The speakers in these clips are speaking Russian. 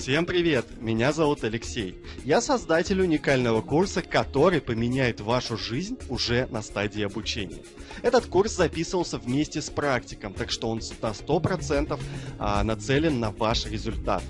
Всем привет! Меня зовут Алексей. Я создатель уникального курса, который поменяет вашу жизнь уже на стадии обучения. Этот курс записывался вместе с практиком, так что он на 100% а, нацелен на ваш результат.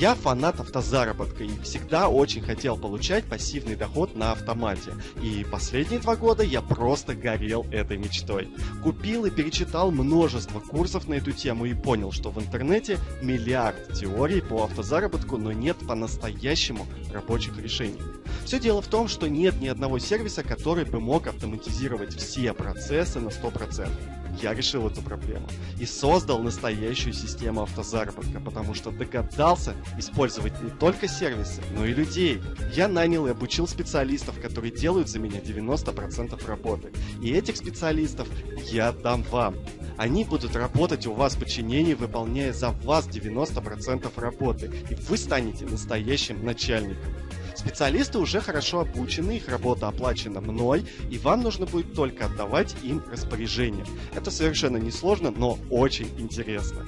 Я фанат автозаработка и всегда очень хотел получать пассивный доход на автомате. И последние два года я просто горел этой мечтой. Купил и перечитал множество курсов на эту тему и понял, что в интернете миллиард теорий по автозаработку, но нет по-настоящему рабочих решений. Все дело в том, что нет ни одного сервиса, который бы мог автоматизировать все процессы на 100% я решил эту проблему и создал настоящую систему автозаработка, потому что догадался использовать не только сервисы, но и людей. Я нанял и обучил специалистов, которые делают за меня 90% работы. И этих специалистов я дам вам. Они будут работать у вас в подчинении, выполняя за вас 90% работы, и вы станете настоящим начальником. Специалисты уже хорошо обучены, их работа оплачена мной, и вам нужно будет только отдавать им распоряжение. Это совершенно несложно, но очень интересно.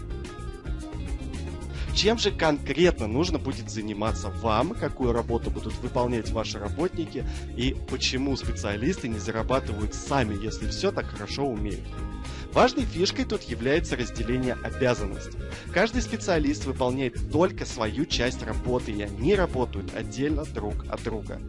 Чем же конкретно нужно будет заниматься вам, какую работу будут выполнять ваши работники и почему специалисты не зарабатывают сами, если все так хорошо умеют? Важной фишкой тут является разделение обязанностей. Каждый специалист выполняет только свою часть работы, и они работают отдельно друг от друга.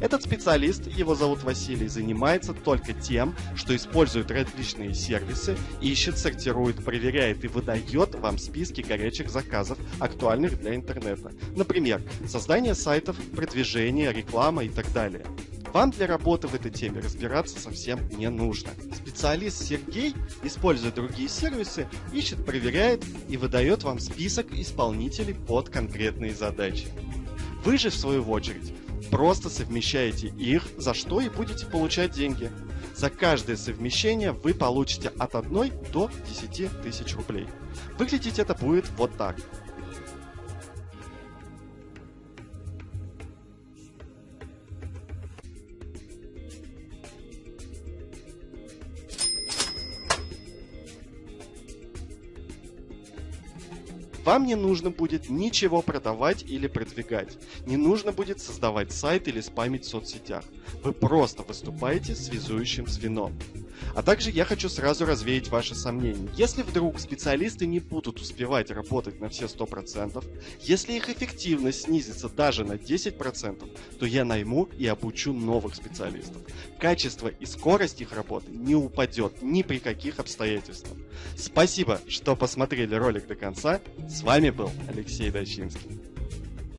Этот специалист, его зовут Василий, занимается только тем, что использует различные сервисы, ищет, сортирует, проверяет и выдает вам списки горячих заказов, актуальных для интернета. Например, создание сайтов, продвижение, реклама и так далее. Вам для работы в этой теме разбираться совсем не нужно. Специалист Сергей, используя другие сервисы, ищет, проверяет и выдает вам список исполнителей под конкретные задачи. Вы же, в свою очередь, просто совмещаете их, за что и будете получать деньги. За каждое совмещение вы получите от 1 до 10 тысяч рублей. Выглядеть это будет вот так. Вам не нужно будет ничего продавать или продвигать. Не нужно будет создавать сайт или спамить в соцсетях. Вы просто выступаете связующим звеном. А также я хочу сразу развеять ваши сомнения. Если вдруг специалисты не будут успевать работать на все 100%, если их эффективность снизится даже на 10%, то я найму и обучу новых специалистов. Качество и скорость их работы не упадет ни при каких обстоятельствах. Спасибо, что посмотрели ролик до конца. С вами был Алексей Дачинский.